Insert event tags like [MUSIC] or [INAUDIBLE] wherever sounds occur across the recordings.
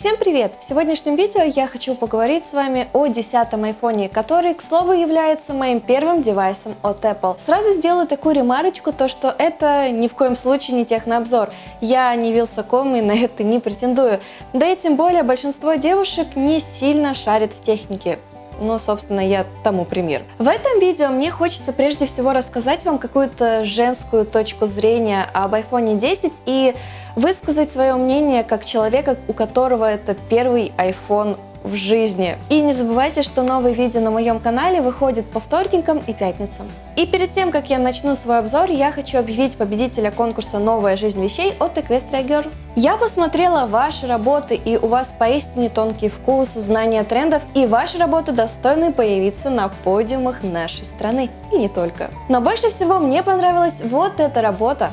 Всем привет! В сегодняшнем видео я хочу поговорить с вами о 10 айфоне, который, к слову, является моим первым девайсом от Apple. Сразу сделаю такую ремарочку, то что это ни в коем случае не технообзор. Я не вилсаком и на это не претендую. Да и тем более большинство девушек не сильно шарит в технике но, собственно, я тому пример. В этом видео мне хочется прежде всего рассказать вам какую-то женскую точку зрения об iPhone 10 и высказать свое мнение как человека, у которого это первый iPhone в жизни. И не забывайте, что новые видео на моем канале выходят по вторникам и пятницам. И перед тем, как я начну свой обзор, я хочу объявить победителя конкурса «Новая жизнь вещей» от Equestria Girls. Я посмотрела ваши работы, и у вас поистине тонкий вкус, знания трендов, и ваши работы достойны появиться на подиумах нашей страны. И не только. Но больше всего мне понравилась вот эта работа.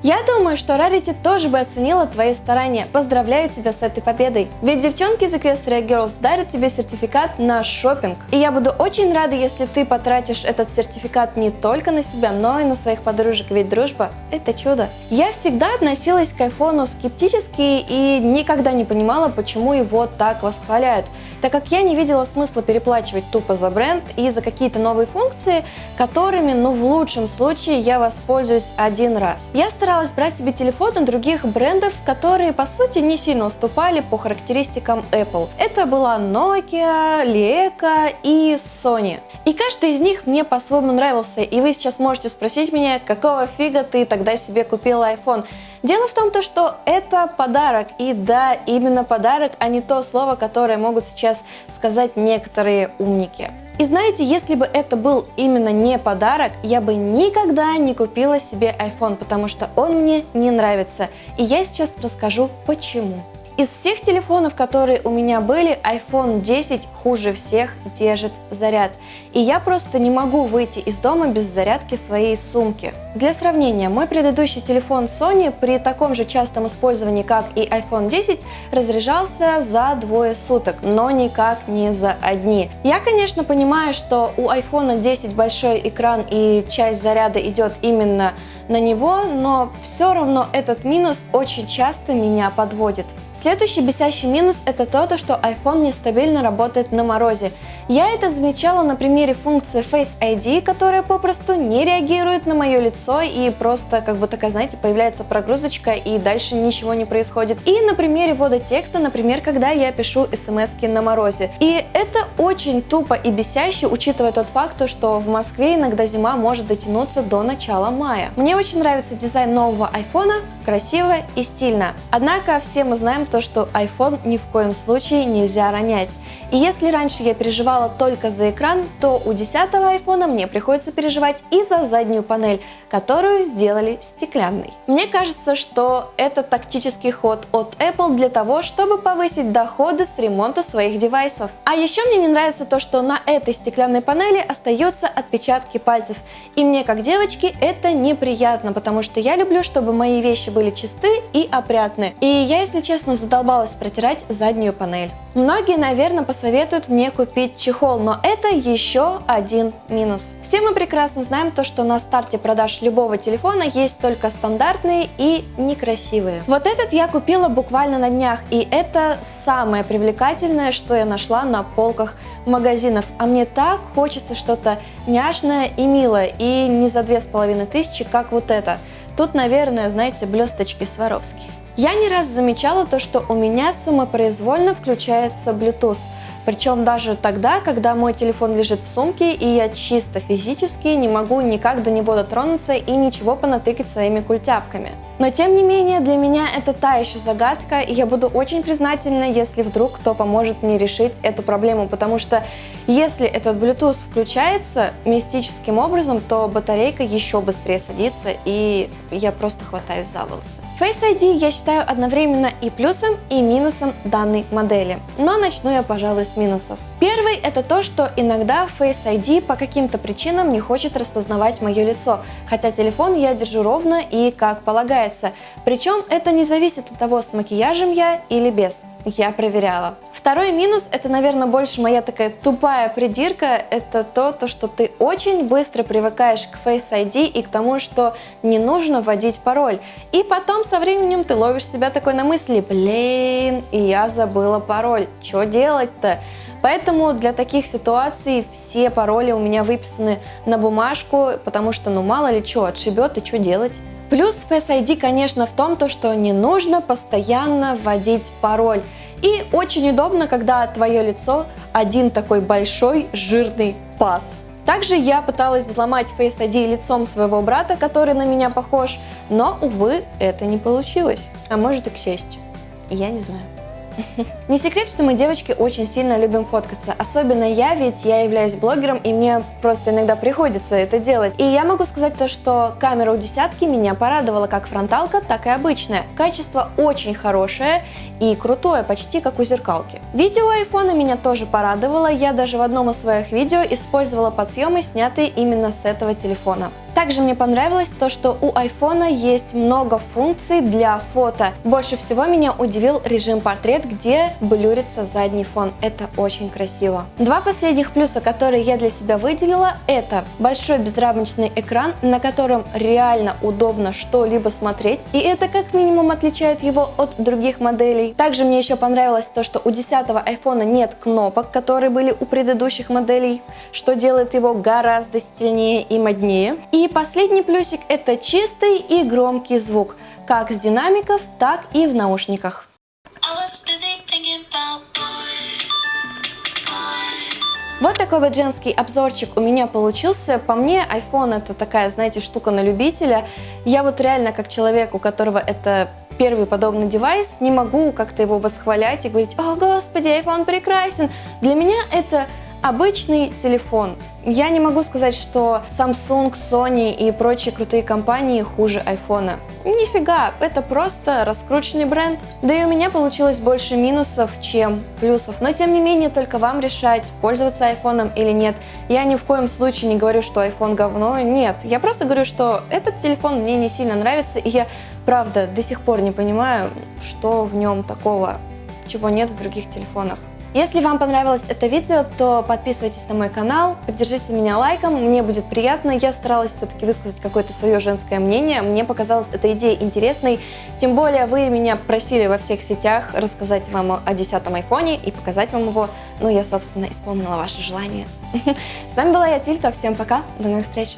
Я думаю, что Rarity тоже бы оценила твои старания. Поздравляю тебя с этой победой. Ведь девчонки из Equestria Girls дарят тебе сертификат на шопинг. И я буду очень рада, если ты потратишь этот сертификат не только на себя, но и на своих подружек, ведь дружба – это чудо. Я всегда относилась к айфону скептически и никогда не понимала, почему его так восхваляют, так как я не видела смысла переплачивать тупо за бренд и за какие-то новые функции, которыми, ну в лучшем случае, я воспользуюсь один раз. Я старалась старалась брать себе телефоны других брендов, которые по сути не сильно уступали по характеристикам Apple. Это была Nokia, Leica и Sony. И каждый из них мне по-своему нравился, и вы сейчас можете спросить меня, какого фига ты тогда себе купила iPhone. Дело в том, то, что это подарок, и да, именно подарок, а не то слово, которое могут сейчас сказать некоторые умники. И знаете, если бы это был именно не подарок, я бы никогда не купила себе iPhone, потому что он мне не нравится. И я сейчас расскажу почему. Из всех телефонов, которые у меня были, iPhone 10 хуже всех держит заряд. И я просто не могу выйти из дома без зарядки своей сумки. Для сравнения, мой предыдущий телефон Sony при таком же частом использовании, как и iPhone 10, разряжался за двое суток, но никак не за одни. Я, конечно, понимаю, что у iPhone 10 большой экран и часть заряда идет именно на него, но все равно этот минус очень часто меня подводит. Следующий бесящий минус это то, что iPhone нестабильно работает на морозе. Я это замечала на примере функции Face ID, которая попросту не реагирует на мое лицо и просто как бы такая, знаете, появляется прогрузочка и дальше ничего не происходит. И на примере ввода текста, например, когда я пишу смс на морозе. И это очень тупо и бесяще, учитывая тот факт, что в Москве иногда зима может дотянуться до начала мая. Мне очень нравится дизайн нового айфона, красиво и стильно. Однако все мы знаем то, что iPhone ни в коем случае нельзя ронять. И если раньше я переживала только за экран, то у 10 iPhone мне приходится переживать и за заднюю панель, которую сделали стеклянной. Мне кажется, что это тактический ход от Apple для того, чтобы повысить доходы с ремонта своих девайсов. А еще мне не нравится то, что на этой стеклянной панели остаются отпечатки пальцев. И мне, как девочке, это неприятно, потому что я люблю, чтобы мои вещи были чисты и опрятны. И я, если честно, задолбалась протирать заднюю панель. Многие, наверное, посоветуют мне купить чехол, но это еще один минус. Все мы прекрасно знаем то, что на старте продаж любого телефона есть только стандартные и некрасивые. Вот этот я купила буквально на днях, и это самое привлекательное, что я нашла на полках магазинов. А мне так хочется что-то няшное и милое, и не за две с половиной тысячи, как вот это. Тут, наверное, знаете, блесточки Сваровски. Я не раз замечала то, что у меня самопроизвольно включается Bluetooth. Причем даже тогда, когда мой телефон лежит в сумке, и я чисто физически не могу никак до него дотронуться и ничего понатыкать своими культяпками. Но тем не менее, для меня это та еще загадка, и я буду очень признательна, если вдруг кто поможет мне решить эту проблему, потому что если этот Bluetooth включается мистическим образом, то батарейка еще быстрее садится, и я просто хватаюсь за волосы. Face ID я считаю одновременно и плюсом, и минусом данной модели. Но начну я, пожалуй, с минусов. Первый – это то, что иногда Face ID по каким-то причинам не хочет распознавать мое лицо, хотя телефон я держу ровно и как полагается. Причем это не зависит от того, с макияжем я или без. Я проверяла. Второй минус, это, наверное, больше моя такая тупая придирка, это то, то, что ты очень быстро привыкаешь к Face ID и к тому, что не нужно вводить пароль. И потом со временем ты ловишь себя такой на мысли, блин, и я забыла пароль, что делать-то? Поэтому для таких ситуаций все пароли у меня выписаны на бумажку, потому что ну мало ли что, отшибет и что делать. Плюс Face ID, конечно, в том, то, что не нужно постоянно вводить пароль. И очень удобно, когда твое лицо один такой большой жирный паз. Также я пыталась взломать Face ID лицом своего брата, который на меня похож, но, увы, это не получилось. А может и к счастью. Я не знаю. Не секрет, что мы, девочки, очень сильно любим фоткаться. Особенно я, ведь я являюсь блогером, и мне просто иногда приходится это делать. И я могу сказать то, что камера у десятки меня порадовала как фронталка, так и обычная. Качество очень хорошее и крутое, почти как у зеркалки. Видео айфона меня тоже порадовало. Я даже в одном из своих видео использовала подсъемы, снятые именно с этого телефона. Также мне понравилось то, что у iPhone есть много функций для фото. Больше всего меня удивил режим портрет, где блюрится задний фон. Это очень красиво. Два последних плюса, которые я для себя выделила, это большой безрамочный экран, на котором реально удобно что-либо смотреть, и это как минимум отличает его от других моделей. Также мне еще понравилось то, что у 10 iPhone нет кнопок, которые были у предыдущих моделей, что делает его гораздо стильнее и моднее. И последний плюсик это чистый и громкий звук, как с динамиков, так и в наушниках. Вот такой вот женский обзорчик у меня получился. По мне, iPhone это такая, знаете, штука на любителя. Я вот реально, как человек, у которого это первый подобный девайс, не могу как-то его восхвалять и говорить, о господи, iPhone прекрасен. Для меня это обычный телефон. Я не могу сказать, что Samsung, Sony и прочие крутые компании хуже iPhone. Нифига, это просто раскрученный бренд. Да и у меня получилось больше минусов, чем плюсов. Но тем не менее, только вам решать, пользоваться айфоном или нет. Я ни в коем случае не говорю, что iPhone говно. Нет, я просто говорю, что этот телефон мне не сильно нравится, и я правда до сих пор не понимаю, что в нем такого, чего нет в других телефонах. Если вам понравилось это видео, то подписывайтесь на мой канал, поддержите меня лайком, мне будет приятно. Я старалась все-таки высказать какое-то свое женское мнение, мне показалась эта идея интересной. Тем более вы меня просили во всех сетях рассказать вам о 10 айфоне и показать вам его. Ну, я, собственно, исполнила ваше желание. [LAUGHS] С вами была я, Тилька, всем пока, до новых встреч!